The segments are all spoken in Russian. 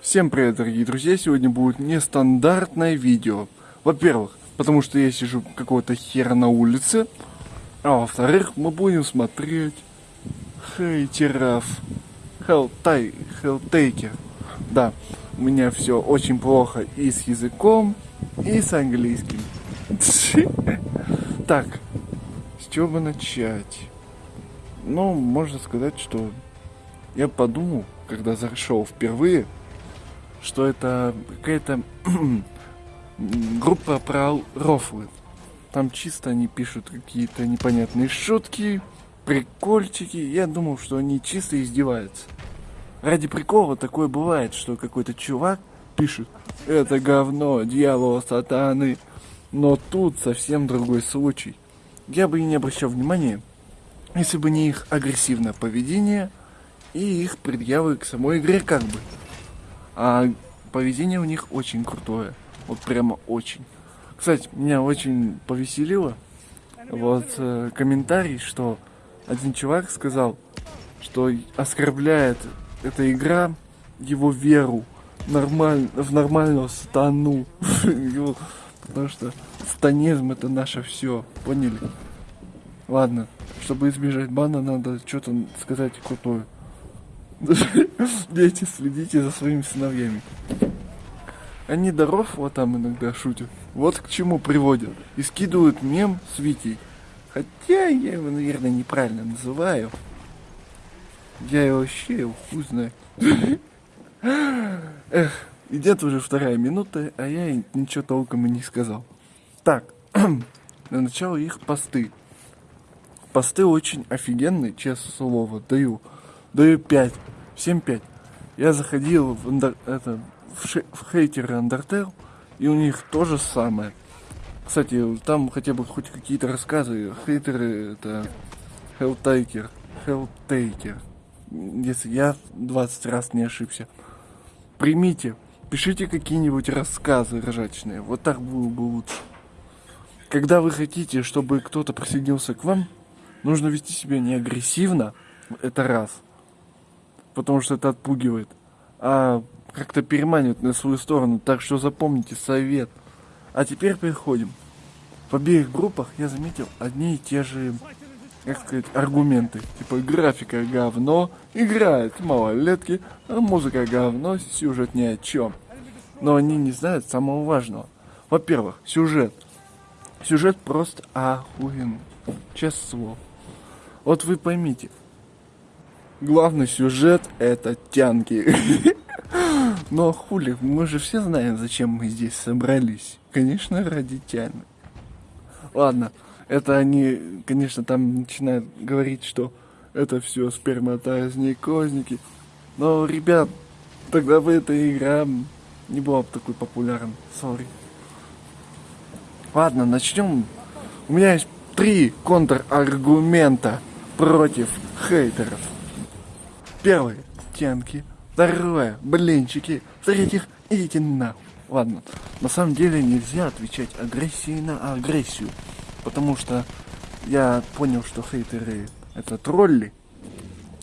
Всем привет, дорогие друзья! Сегодня будет нестандартное видео. Во-первых, потому что я сижу какого-то хера на улице. А во-вторых, мы будем смотреть хейтеров. Хелтай, хелтейкер. Да, у меня все очень плохо и с языком, и с английским. Так, с чего бы начать? Ну, можно сказать, что я подумал, когда зашел впервые, что это какая-то группа про рофлы. Там чисто они пишут какие-то непонятные шутки, прикольчики. Я думал, что они чисто издеваются. Ради прикола такое бывает, что какой-то чувак пишет «Это говно, дьявол, сатаны». Но тут совсем другой случай. Я бы и не обращал внимания, если бы не их агрессивное поведение и их предъявы к самой игре как бы. А поведение у них очень крутое. Вот прямо очень. Кстати, меня очень повеселило вот э, комментарий, что один чувак сказал, что оскорбляет эта игра его веру нормаль... в нормального стану. Потому что станизм это наше все. Поняли? Ладно, чтобы избежать бана, надо что-то сказать крутое. Дети, следите за своими сыновьями. Они даров вот там иногда шутят. Вот к чему приводят. И скидывают мем с Витей. Хотя я его, наверное, неправильно называю. Я его вообще его хуй знаю. Эх, идет уже вторая минута, а я ничего толком и не сказал. Так, на начало их посты. Посты очень офигенные, честное слово, даю. Даю 5. Всем 5. Я заходил в, это, в, в хейтеры Undertale, и у них то же самое. Кстати, там хотя бы хоть какие-то рассказы. Хейтеры это Helltaker. Helltaker. Если я 20 раз не ошибся. Примите. Пишите какие-нибудь рассказы ржачные. Вот так было бы лучше. Когда вы хотите, чтобы кто-то присоединился к вам, нужно вести себя не агрессивно, это раз, потому что это отпугивает, а как-то переманивает на свою сторону. Так что запомните совет. А теперь переходим. В обеих группах я заметил одни и те же, как сказать, аргументы. Типа графика говно, играет малолетки, а музыка говно, сюжет ни о чем. Но они не знают самого важного. Во-первых, сюжет. Сюжет просто охуенный. Честное слово. Вот вы поймите, главный сюжет это тянки. Но хули, мы же все знаем, зачем мы здесь собрались. Конечно, ради тяны. Ладно, это они, конечно, там начинают говорить, что это все сперматозни, козники. Но, ребят, тогда бы эта игра не была бы такой популярной. Сори. Ладно, начнем. У меня есть три контраргумента против хейтеров. Первый – тянки. Второе – блинчики. В-третьих, идите на. Ладно, на самом деле нельзя отвечать агрессией на агрессию. Потому что я понял, что хейтеры – это тролли.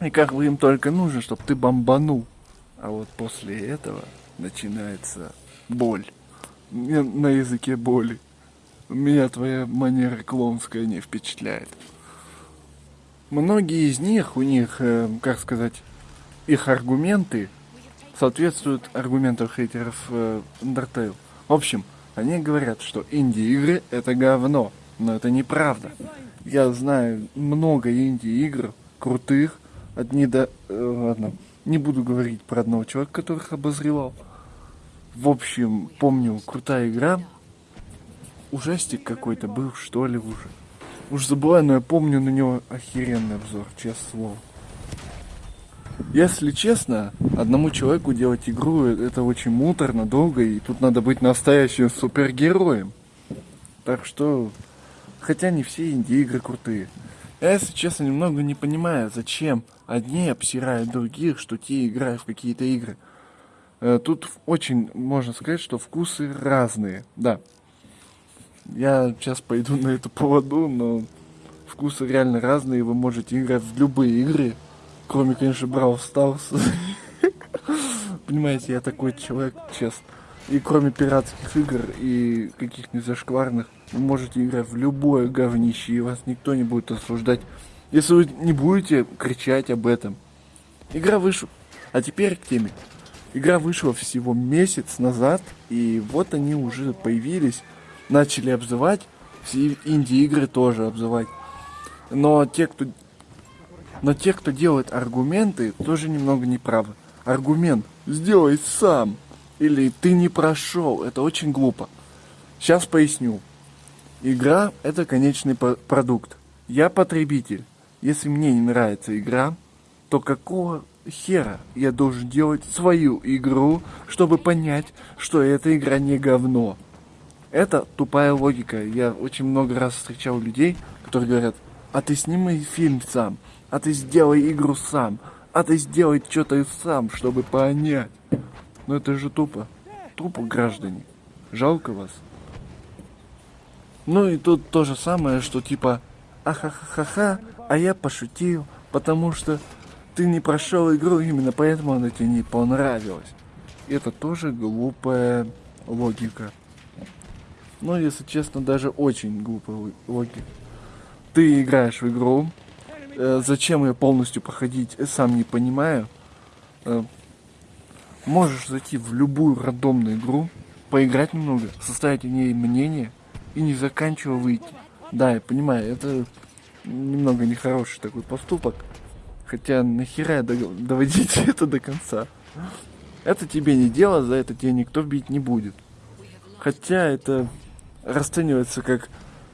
И как бы им только нужно, чтобы ты бомбанул. А вот после этого начинается боль. На языке боли. Меня твоя манера клоунская не впечатляет. Многие из них, у них, э, как сказать, их аргументы соответствуют аргументам хейтеров э, Undertale. В общем, они говорят, что инди-игры это говно, но это неправда. Я знаю много инди-игр, крутых, одни до... Э, ладно, не буду говорить про одного человека, которых обозревал. В общем, помню, крутая игра, ужастик какой-то был, что ли, уже. Уж забываю, но я помню на него охеренный обзор, честное слово. Если честно, одному человеку делать игру это очень муторно, долго, и тут надо быть настоящим супергероем. Так что, хотя не все инди-игры крутые. Я, если честно, немного не понимаю, зачем одни обсирают других, что те играют в какие-то игры. Э, тут очень можно сказать, что вкусы разные, да. Я сейчас пойду на эту поводу, но вкусы реально разные. Вы можете играть в любые игры, кроме, конечно, Brawl Stars. понимаете, я такой человек, честно. И кроме пиратских игр и каких-нибудь зашкварных, вы можете играть в любое говнище, и вас никто не будет осуждать, если вы не будете кричать об этом. Игра вышла. А теперь к теме. Игра вышла всего месяц назад, и вот они уже появились, начали обзывать, все инди-игры тоже обзывать. Но те, кто но те, кто делает аргументы, тоже немного неправы. Аргумент «сделай сам» или «ты не прошел» — это очень глупо. Сейчас поясню. Игра — это конечный продукт. Я потребитель. Если мне не нравится игра, то какого хера я должен делать свою игру, чтобы понять, что эта игра не говно? Это тупая логика. Я очень много раз встречал людей, которые говорят, а ты сними фильм сам, а ты сделай игру сам, а ты сделай что-то сам, чтобы понять. Но это же тупо. Тупо, граждане. Жалко вас. Ну и тут то же самое, что типа, ахахаха, а я пошутил, потому что ты не прошел игру, именно поэтому она тебе не понравилась. Это тоже глупая логика. Ну, если честно, даже очень глупая логика. Ты играешь в игру, э, зачем ее полностью проходить, сам не понимаю. Э, можешь зайти в любую рандомную игру, поиграть немного, составить о ней мнение и не заканчивая выйти. Да, я понимаю, это немного нехороший такой поступок. Хотя нахера доводить это до конца? Это тебе не дело, за это тебе никто бить не будет. Хотя это расценивается как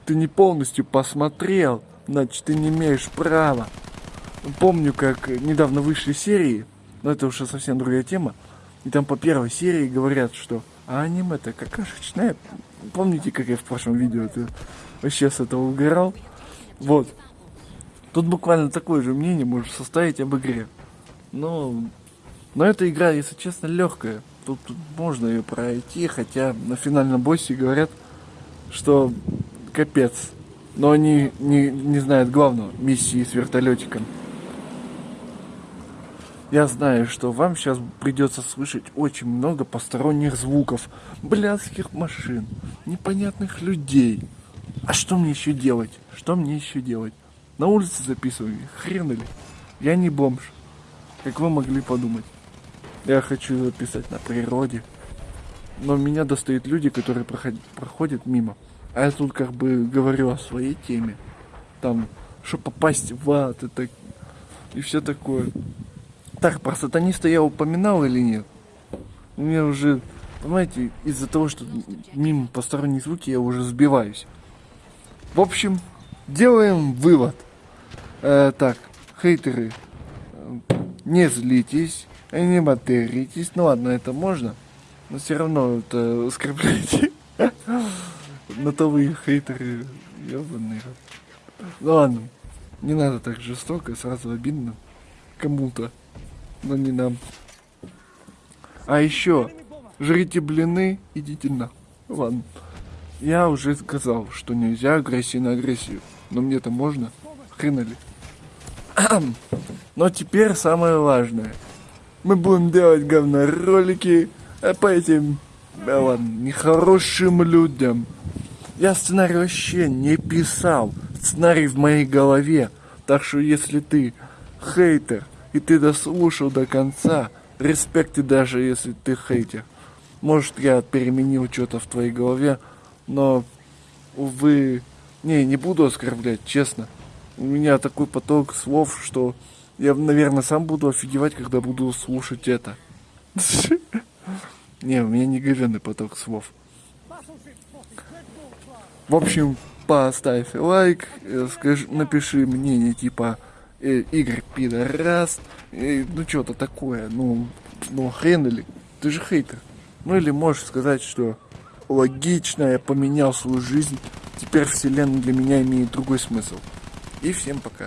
ты не полностью посмотрел, значит ты не имеешь права. Помню, как недавно вышли серии, но это уже совсем другая тема, и там по первой серии говорят, что а аниме-то какашечное. Помните, как я в прошлом видео это вообще с этого угорал? Вот. Тут буквально такое же мнение можешь составить об игре. Но, но эта игра, если честно, легкая. Тут можно ее пройти, хотя на финальном боссе говорят, что капец. Но они не, не знают главного, миссии с вертолетиком. Я знаю, что вам сейчас придется слышать очень много посторонних звуков, блядских машин, непонятных людей. А что мне еще делать? Что мне еще делать? На улице записываю, хрен ли. Я не бомж, как вы могли подумать. Я хочу записать на природе. Но меня достают люди, которые проходят, проходят мимо. А я тут как бы говорю о своей теме. Там, что попасть в ад и, и все такое. Так, про сатаниста я упоминал или нет? У меня уже, понимаете, из-за того, что мимо посторонние звуки, я уже сбиваюсь. В общем, делаем вывод. Э, так, хейтеры, не злитесь, не материтесь. Ну ладно, это можно, но все равно это оскорбляете. На то вы хейтеры, ебаные. Ну ладно, не надо так жестоко, сразу обидно кому-то, но не нам. А еще, жрите блины, идите на. Ладно. Я уже сказал, что нельзя агрессию на агрессию. Но мне-то можно. Хрена ли. Но теперь самое важное. Мы будем делать говно-ролики по этим, да ладно, нехорошим людям. Я сценарий вообще не писал. Сценарий в моей голове. Так что если ты хейтер, и ты дослушал до конца, респекте даже если ты хейтер. Может, я переменил что-то в твоей голове, но, увы, не, не буду оскорблять, честно у меня такой поток слов, что я, наверное, сам буду офигевать, когда буду слушать это. Не, у меня не говенный поток слов. В общем, поставь лайк, э, скажи, напиши мнение типа э, Игорь пидорас, э, ну что-то такое, ну, ну хрен или, ты же хейтер. Ну или можешь сказать, что логично, я поменял свою жизнь, теперь вселенная для меня имеет другой смысл. И всем пока.